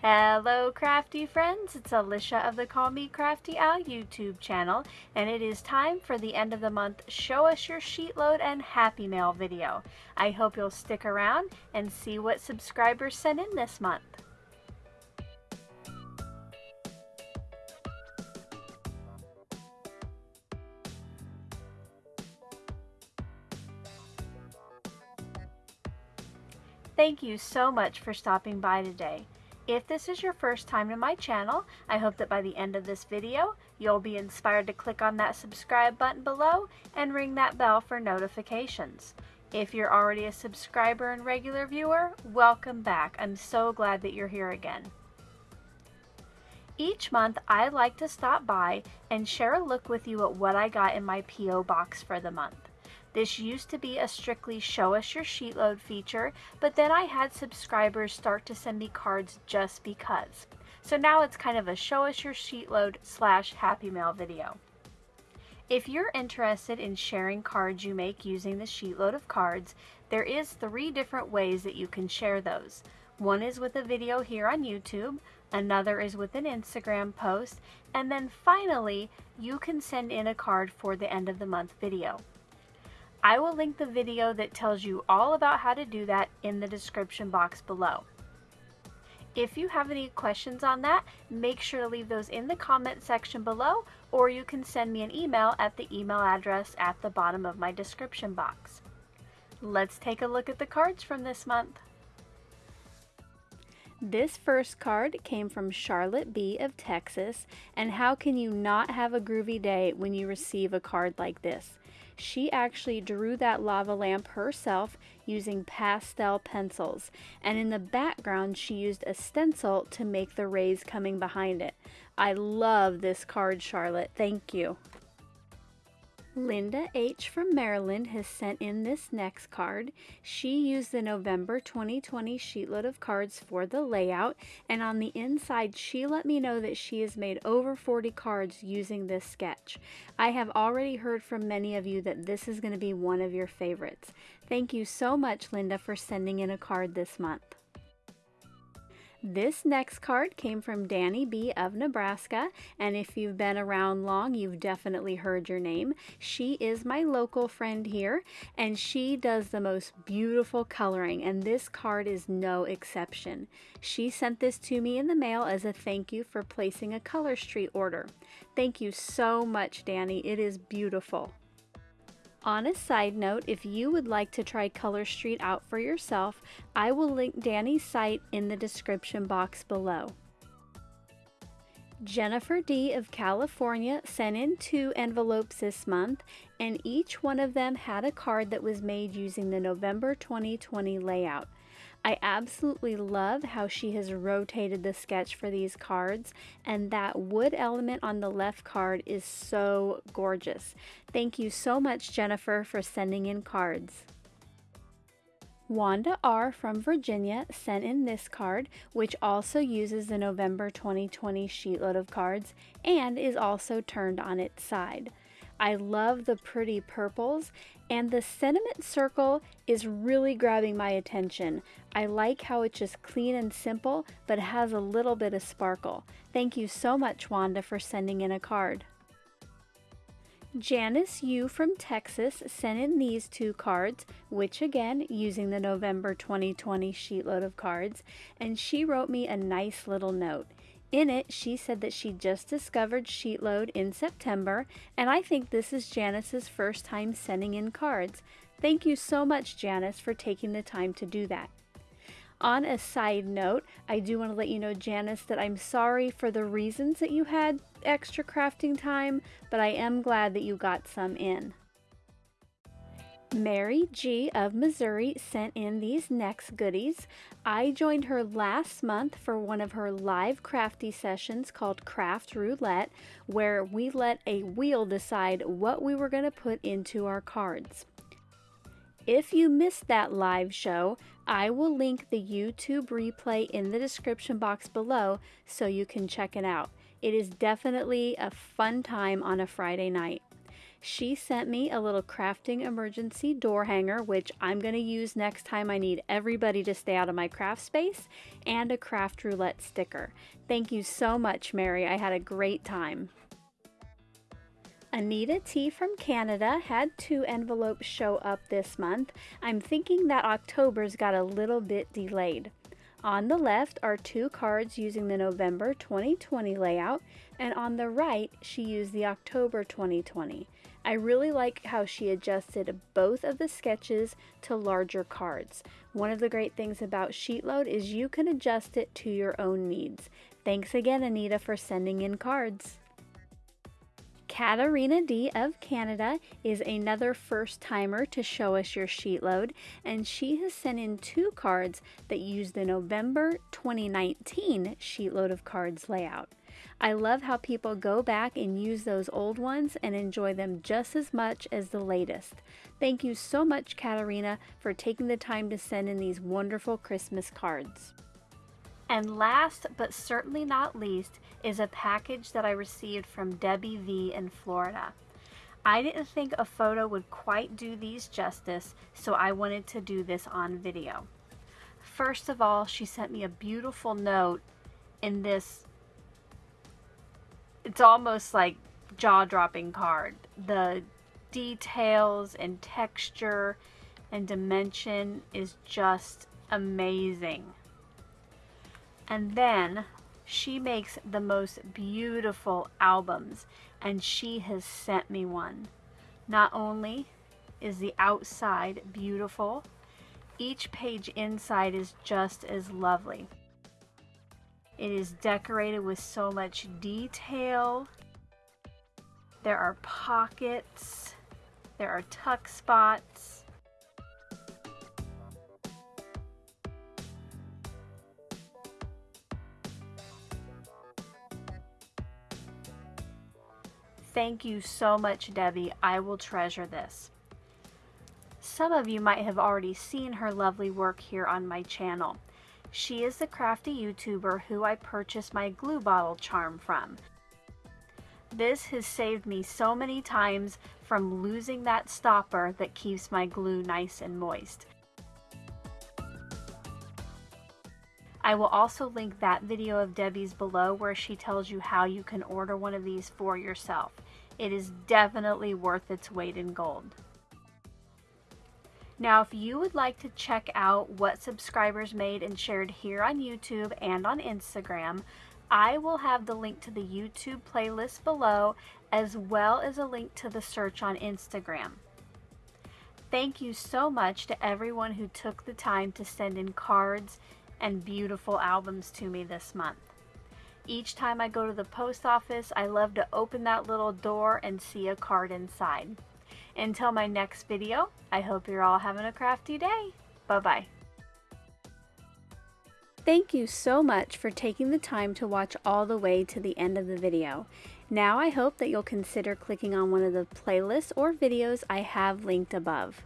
Hello crafty friends, it's Alicia of the Call Me Crafty Al YouTube channel and it is time for the end of the month show us your sheet load and happy mail video. I hope you'll stick around and see what subscribers sent in this month. Thank you so much for stopping by today. If this is your first time to my channel, I hope that by the end of this video, you'll be inspired to click on that subscribe button below and ring that bell for notifications. If you're already a subscriber and regular viewer, welcome back. I'm so glad that you're here again. Each month, I like to stop by and share a look with you at what I got in my P.O. box for the month. This used to be a strictly show us your sheet load feature, but then I had subscribers start to send me cards just because. So now it's kind of a show us your sheet load slash happy mail video. If you're interested in sharing cards you make using the sheet load of cards, there is three different ways that you can share those. One is with a video here on YouTube, another is with an Instagram post, and then finally, you can send in a card for the end of the month video. I will link the video that tells you all about how to do that in the description box below. If you have any questions on that, make sure to leave those in the comment section below, or you can send me an email at the email address at the bottom of my description box. Let's take a look at the cards from this month. This first card came from Charlotte B. of Texas, and how can you not have a groovy day when you receive a card like this? She actually drew that lava lamp herself using pastel pencils. And in the background, she used a stencil to make the rays coming behind it. I love this card, Charlotte. Thank you. Linda H. from Maryland has sent in this next card. She used the November 2020 sheetload of cards for the layout, and on the inside, she let me know that she has made over 40 cards using this sketch. I have already heard from many of you that this is going to be one of your favorites. Thank you so much, Linda, for sending in a card this month. This next card came from Danny B. of Nebraska, and if you've been around long, you've definitely heard your name. She is my local friend here, and she does the most beautiful coloring, and this card is no exception. She sent this to me in the mail as a thank you for placing a Color Street order. Thank you so much, Danny. It is beautiful. On a side note, if you would like to try Color Street out for yourself, I will link Danny's site in the description box below. Jennifer D. of California sent in two envelopes this month, and each one of them had a card that was made using the November 2020 layout. I absolutely love how she has rotated the sketch for these cards and that wood element on the left card is so gorgeous. Thank you so much Jennifer for sending in cards. Wanda R. from Virginia sent in this card, which also uses the November 2020 sheetload of cards and is also turned on its side. I love the pretty purples and the sentiment circle is really grabbing my attention. I like how it's just clean and simple, but has a little bit of sparkle. Thank you so much, Wanda, for sending in a card. Janice U from Texas sent in these two cards, which again, using the November 2020 sheetload of cards, and she wrote me a nice little note. In it, she said that she just discovered Sheetload in September, and I think this is Janice's first time sending in cards. Thank you so much, Janice, for taking the time to do that. On a side note, I do want to let you know, Janice, that I'm sorry for the reasons that you had extra crafting time, but I am glad that you got some in. Mary G. of Missouri sent in these next goodies. I joined her last month for one of her live crafty sessions called Craft Roulette, where we let a wheel decide what we were going to put into our cards. If you missed that live show, I will link the YouTube replay in the description box below so you can check it out. It is definitely a fun time on a Friday night. She sent me a little crafting emergency door hanger, which I'm going to use next time I need everybody to stay out of my craft space, and a craft roulette sticker. Thank you so much, Mary. I had a great time. Anita T from Canada had two envelopes show up this month. I'm thinking that October's got a little bit delayed. On the left are two cards using the November 2020 layout, and on the right, she used the October 2020. I really like how she adjusted both of the sketches to larger cards. One of the great things about Sheetload is you can adjust it to your own needs. Thanks again, Anita, for sending in cards. Katarina D of Canada is another first timer to show us your sheet load, and she has sent in two cards that use the November 2019 sheet load of cards layout. I love how people go back and use those old ones and enjoy them just as much as the latest. Thank you so much, Katarina, for taking the time to send in these wonderful Christmas cards. And last but certainly not least is a package that I received from Debbie V in Florida. I didn't think a photo would quite do these justice, so I wanted to do this on video. First of all, she sent me a beautiful note in this, it's almost like jaw-dropping card. The details and texture and dimension is just amazing. And then she makes the most beautiful albums and she has sent me one. Not only is the outside beautiful, each page inside is just as lovely. It is decorated with so much detail. There are pockets. There are tuck spots. Thank you so much, Debbie. I will treasure this. Some of you might have already seen her lovely work here on my channel. She is the crafty YouTuber who I purchased my glue bottle charm from. This has saved me so many times from losing that stopper that keeps my glue nice and moist. I will also link that video of Debbie's below where she tells you how you can order one of these for yourself. It is definitely worth its weight in gold. Now, if you would like to check out what subscribers made and shared here on YouTube and on Instagram, I will have the link to the YouTube playlist below as well as a link to the search on Instagram. Thank you so much to everyone who took the time to send in cards and beautiful albums to me this month. Each time I go to the post office, I love to open that little door and see a card inside. Until my next video, I hope you're all having a crafty day. Bye-bye. Thank you so much for taking the time to watch all the way to the end of the video. Now I hope that you'll consider clicking on one of the playlists or videos I have linked above.